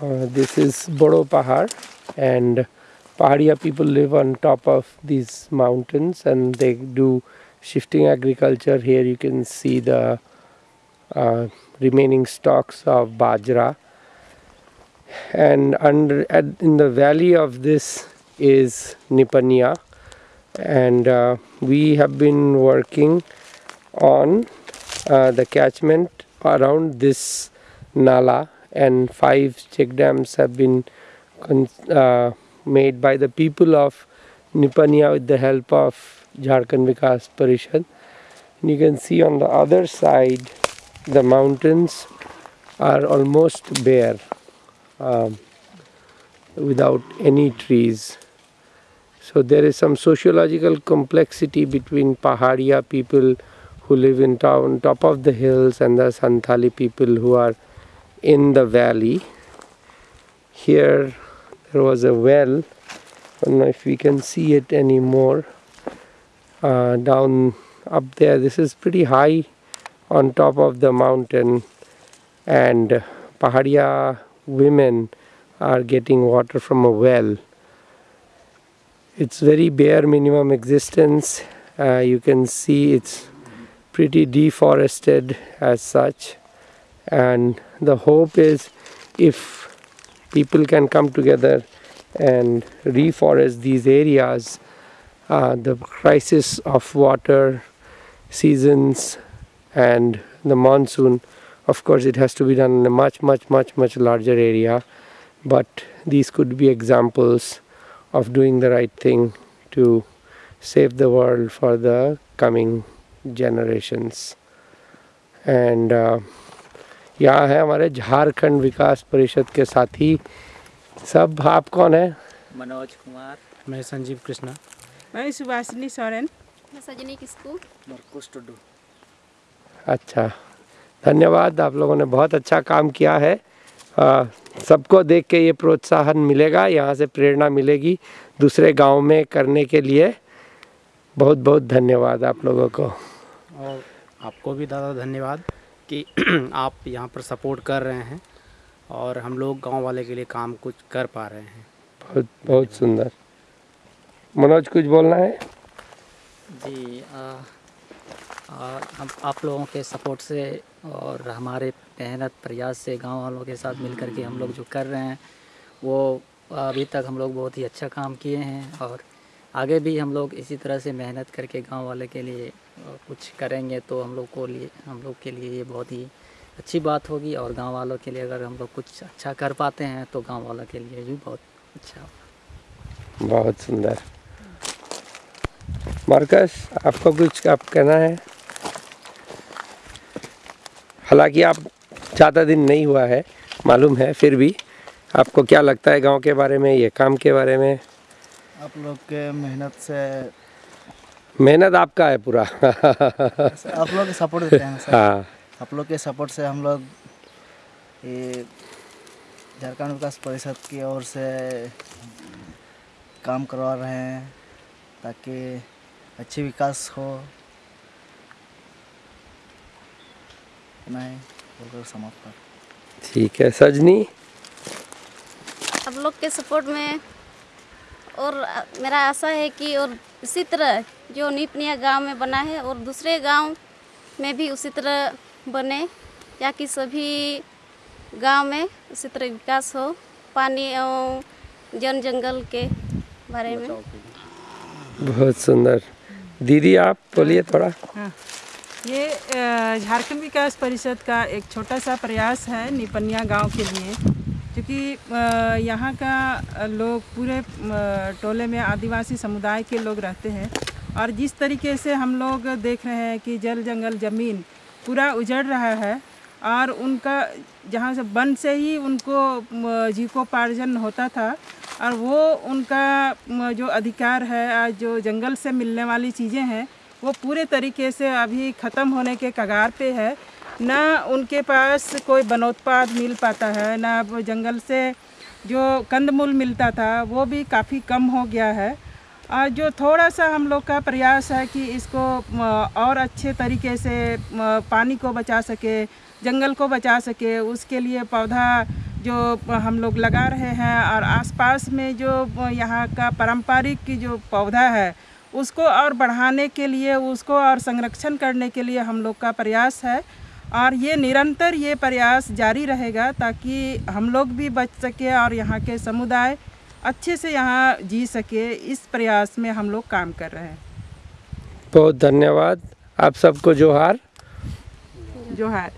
Uh, this is Bodo Pahar and Paharia people live on top of these mountains and they do shifting agriculture. Here you can see the uh, remaining stalks of Bajra. And under at, in the valley of this is Nipania and uh, we have been working on uh, the catchment around this nala and five check dams have been uh, made by the people of Nipania with the help of Jharkhand Vikas Parishad. And you can see on the other side the mountains are almost bare um, without any trees. So there is some sociological complexity between Paharia people who live in town, top of the hills and the Santali people who are in the valley. Here there was a well, I don't know if we can see it anymore, uh, down up there. This is pretty high on top of the mountain and Pahadia women are getting water from a well. It's very bare minimum existence. Uh, you can see it's pretty deforested as such and the hope is if people can come together and reforest these areas uh, the crisis of water seasons and the monsoon of course it has to be done in a much much much much larger area. But these could be examples of doing the right thing to save the world for the coming generations. And uh, यहाँ है हमारे झारखंड विकास परिषद के साथी। सब आप कौन है? मनोज कुमार। मैं संजीव कृष्णा। मैं सुभाषिनी सोरेन। मैं सजनी किसकू। टुडू अच्छा धन्यवाद आप लोगों ने बहुत अच्छा काम किया है। सबको देख के ये प्रोत्साहन मिलेगा यहाँ से प्रेरणा मिलेगी दूसरे गाँव में करने के लिए। बहुत बहुत धन्यवाद आप लोगों को। और आपको भी दादा धन्यवाद। कि आप यहाँ पर सपोर्ट कर रहे हैं और हम लोग गाँव वाले के लिए काम कुछ कर पा रहे हैं। बहुत बहुत सुंदर। मनोज कुछ बोलना है? जी आ, आ, हम आप लोगों के सपोर्ट से और हमारे मेहनत प्रयास से गाँव वालों के साथ मिलकर के हम लोग जो कर रहे हैं वो अभी तक हम लोग बहुत ही अच्छा काम किए हैं और आगे भी हम लोग इसी तरह से मेहनत करके गाँव वाले के लिए कुछ करेंगे तो हम लोग को लिए हम लोग के लिए ये बहुत ही अच्छी बात होगी और गाँव वालों के लिए अगर हम लोग कुछ अच्छा कर पाते हैं तो गाँव वालों के लिए भी बहुत अच्छा होगा। बहुत सुंदर। मार्कस आपको कुछ आप कहना है? हालाँकि आप ज़्यादा दिन नहीं हुआ है मालूम है फिर भी। आपको क्या लगता है गाँव के बारे में ये काम के बारे में? आप लोग के मेहनत से मेहनत आपका है पूरा। आप लोग के सपोर्ट देते हैं सर। हाँ। आप लोग के सपोर्ट से हम लोग ये झारखंड विकास परिषद की ओर से काम करवा रहे हैं ताकि अच्छी विकास हो। नहीं बोलकर समाप्त कर ठीक है सजनी? आप लोग के सपोर्ट में और मेरा आशा है कि और इसी तरह जो नीपनिया गाँव में बना है और दूसरे गाँव में भी उसी तरह बने या कि सभी गाँव में उसी तरह विकास हो पानी और जन जंगल के बारे में। बहुत सुंदर। दीदी आप बोलिए थोड़ा। ये झारखंड विकास परिषद का एक छोटा सा प्रयास है निपनिया गाँव के लिए। क्योंकि यहाँ का लोग पूरे टोले में आदिवासी समुदाय के लोग रहते हैं। और जिस तरीके से हम लोग देख रहे हैं कि जल जंगल ज़मीन पूरा उजड़ रहा है और उनका, जहाँ से वन से ही उनको जीविकोपार्जन होता था और वो उनका जो अधिकार है आज जो जंगल से मिलने वाली चीज़ें हैं, वो पूरे तरीके से अभी ख़त्म होने के कगार पे है। ना उनके पास कोई बनोत्पाद मिल पाता है, ना जंगल से जो कंदमूल मिलता था, वो भी काफ़ी कम हो गया है। और जो थोड़ा सा हम लोग का प्रयास है कि इसको और अच्छे तरीके से पानी को बचा सके, जंगल को बचा सके, उसके लिए पौधा जो हम लोग लगा रहे हैं और आसपास में जो यहाँ का पारंपरिक जो पौधा है, उसको और बढ़ाने के लिए, उसको और संरक्षण करने के लिए हम लोग का प्रयास है। और ये निरंतर ये प्रयास जारी रहेगा ताकि हम लोग भी बच सके और यहाँ के समुदाय अच्छे से यहाँ जी सके। इस प्रयास में हम लोग काम कर रहे हैं। बहुत धन्यवाद। आप सबको जोहार। जो है